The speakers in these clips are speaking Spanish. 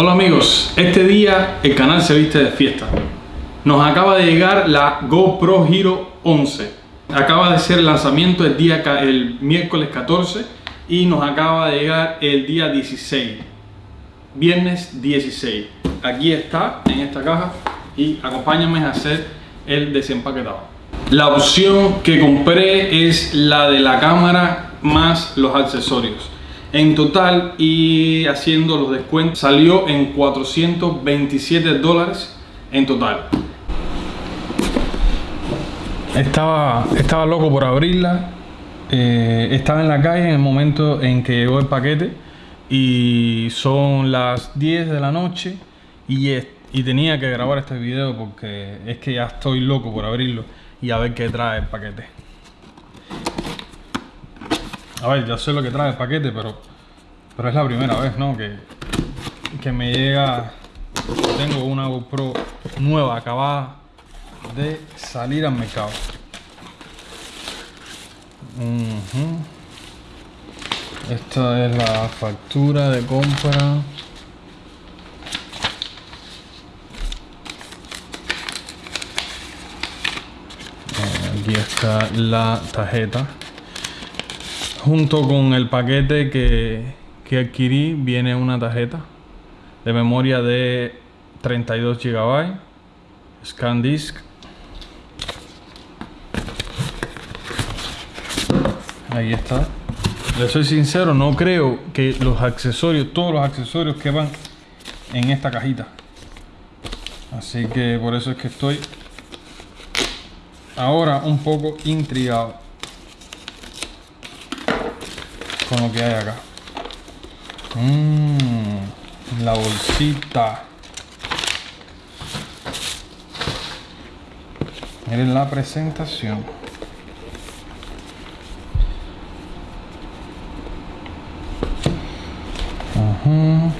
Hola amigos, este día el canal se viste de fiesta. Nos acaba de llegar la GoPro Hero 11. Acaba de ser el lanzamiento el, día, el miércoles 14 y nos acaba de llegar el día 16. Viernes 16. Aquí está en esta caja y acompáñame a hacer el desempaquetado. La opción que compré es la de la cámara más los accesorios. En total y haciendo los descuentos salió en 427 dólares en total. Estaba, estaba loco por abrirla. Eh, estaba en la calle en el momento en que llegó el paquete y son las 10 de la noche y, y tenía que grabar este video porque es que ya estoy loco por abrirlo y a ver qué trae el paquete. A ver, ya sé lo que trae el paquete, pero, pero es la primera vez, ¿no? Que, que me llega... Tengo una GoPro nueva, acabada de salir al mercado. Esta es la factura de compra. Eh, aquí está la tarjeta junto con el paquete que, que adquirí viene una tarjeta de memoria de 32 GB ScanDisk ahí está. Le soy sincero no creo que los accesorios todos los accesorios que van en esta cajita. Así que por eso es que estoy ahora un poco intrigado con lo que hay acá. Mmm, la bolsita. Miren la presentación. Ajá.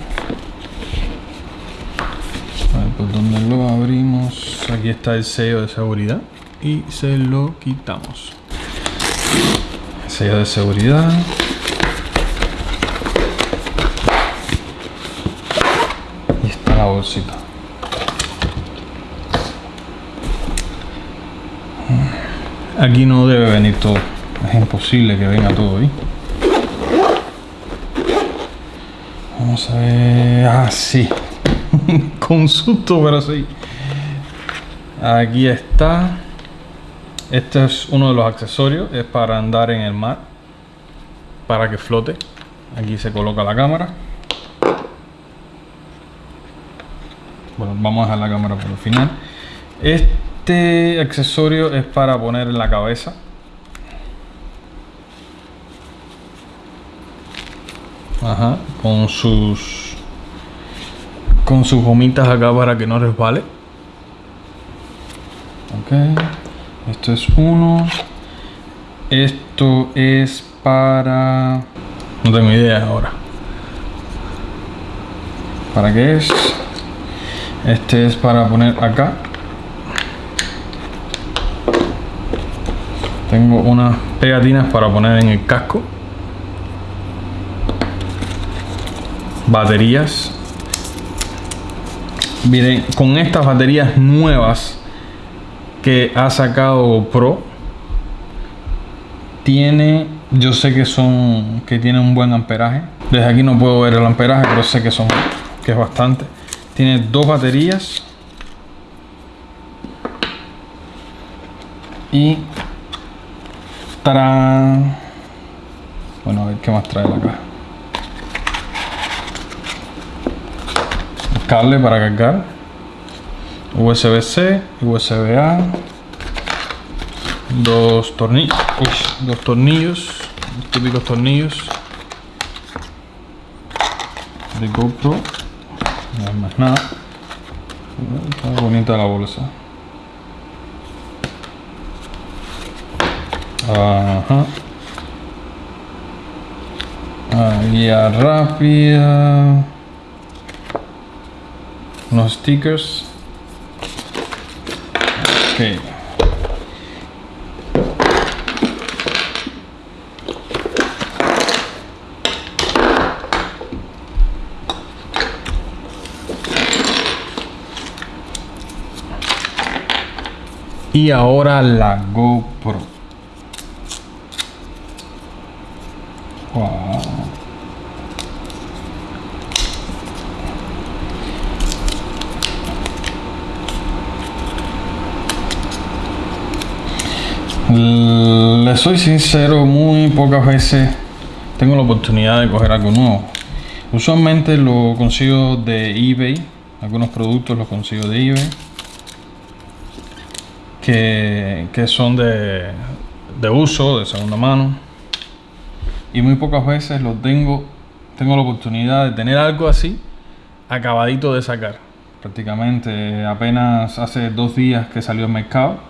A ver por dónde lo abrimos. Aquí está el sello de seguridad y se lo quitamos. sello de seguridad. Aquí no debe venir todo. Es imposible que venga todo ahí. Vamos a ver. Ah, sí. Con susto, pero sí. Aquí está. Este es uno de los accesorios. Es para andar en el mar. Para que flote. Aquí se coloca la cámara. Bueno, vamos a dejar la cámara por el final. Este accesorio es para poner en la cabeza. Ajá, con sus con sus gomitas acá para que no resbale. Ok, esto es uno. Esto es para... No tengo idea ahora. ¿Para qué es? Este es para poner acá. Tengo unas pegatinas para poner en el casco. Baterías. Miren, con estas baterías nuevas que ha sacado Pro, tiene, yo sé que son, que tiene un buen amperaje. Desde aquí no puedo ver el amperaje, pero sé que son, que es bastante. Tiene dos baterías. Y trae... Bueno, a ver qué más trae la caja. Cable para cargar. USB-C, USB-A. Dos tornillos. dos tornillos. Típicos tornillos. De GoPro no más nada. Está bonita la bolsa. Ajá. Guía rápida. Unos stickers. Ok Y ahora la GoPro. Wow. Le soy sincero, muy pocas veces tengo la oportunidad de coger algo nuevo. Usualmente lo consigo de eBay, algunos productos los consigo de eBay, que, son de, de uso, de segunda mano. Y muy pocas veces lo tengo, tengo la oportunidad de tener algo así acabadito de sacar. Prácticamente apenas hace dos días que salió al mercado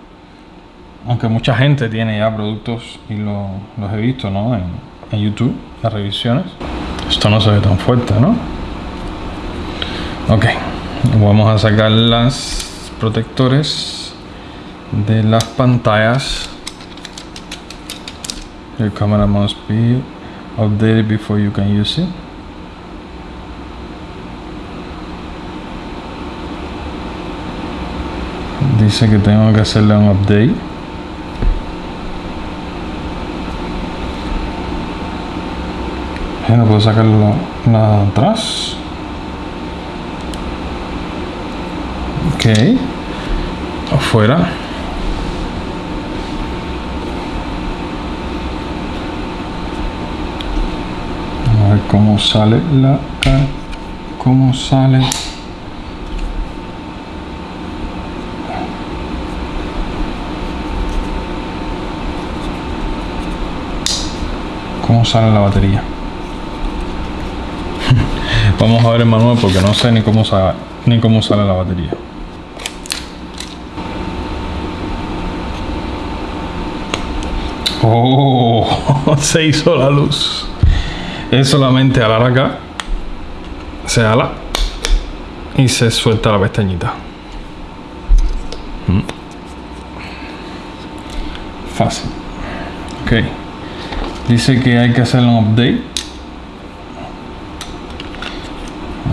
aunque mucha gente tiene ya productos y los he visto ¿no? en, en, YouTube, las revisiones. Esto no se ve tan fuerte, ¿no? Ok, vamos a sacar las protectores de las pantallas. Your camera must be updated before you can use it. Dice que tengo que hacerle un update. no puedo sacarlo nada atrás. Ok. Afuera. A ver cómo sale la... Cómo sale... cómo sale la batería. Vamos a ver el manual porque no sé ni cómo, sale, ni cómo sale la batería. Oh, se hizo la luz. Es solamente alar acá. Se ala. Y se suelta la pestañita. Mm. Fácil. Ok. Dice que hay que hacer un update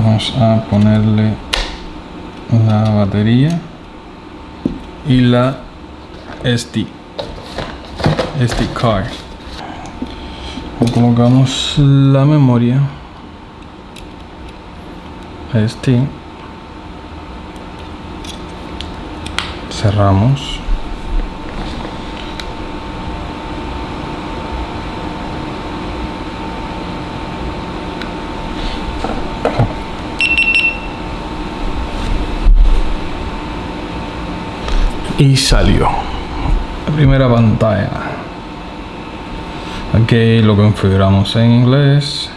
vamos a ponerle la batería y la SD SD card colocamos la memoria SD cerramos. Y salió. La primera pantalla ok lo configuramos en inglés.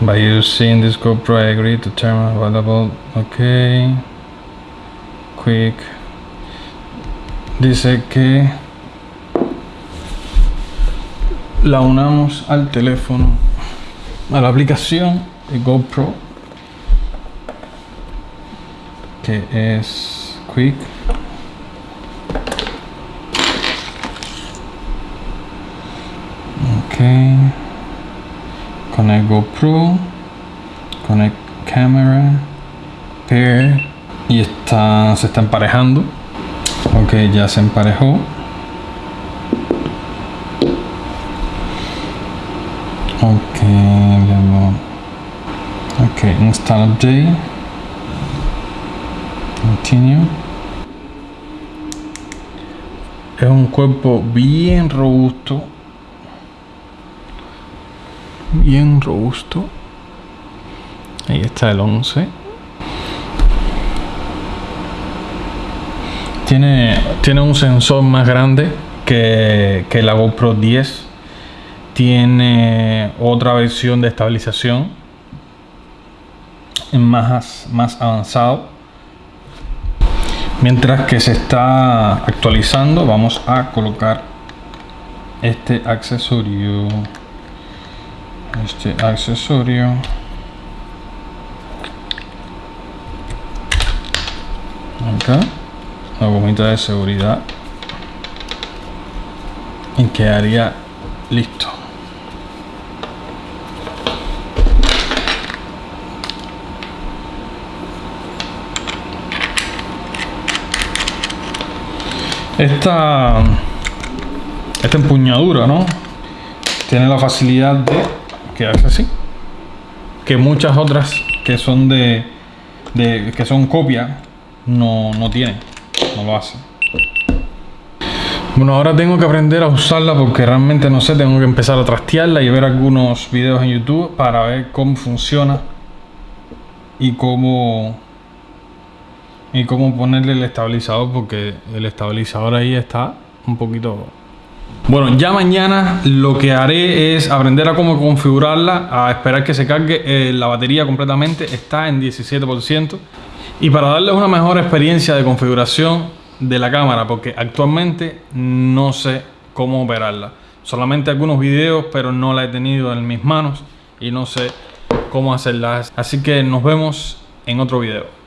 By using this GoPro I agree to turn available. Ok. Quick. Dice que la unamos al teléfono a la aplicación de GoPro que es quick connect GoPro connect camera pair y está se está emparejando. Ok ya se emparejó. Ok ok install update es un cuerpo bien robusto. Bien robusto. Ahí está el 11. Tiene, tiene un sensor más grande que, que la GoPro 10. Tiene otra versión de estabilización más, más avanzado Mientras que se está actualizando, vamos a colocar este accesorio. Este accesorio. Acá. La gomita de seguridad. Y quedaría listo. Esta, esta empuñadura, ¿no? Tiene la facilidad de quedarse así. Que muchas otras que son de, de que son copia no, no tienen, no lo hacen. Bueno, ahora tengo que aprender a usarla porque realmente no sé, tengo que empezar a trastearla y ver algunos videos en YouTube para ver cómo funciona y cómo y cómo ponerle el estabilizador porque el estabilizador ahí está un poquito bueno ya mañana lo que haré es aprender a cómo configurarla a esperar que se cargue eh, la batería completamente está en 17% y para darles una mejor experiencia de configuración de la cámara porque actualmente no sé cómo operarla. Solamente algunos videos pero no la he tenido en mis manos y no sé cómo hacerla. Así que nos vemos en otro video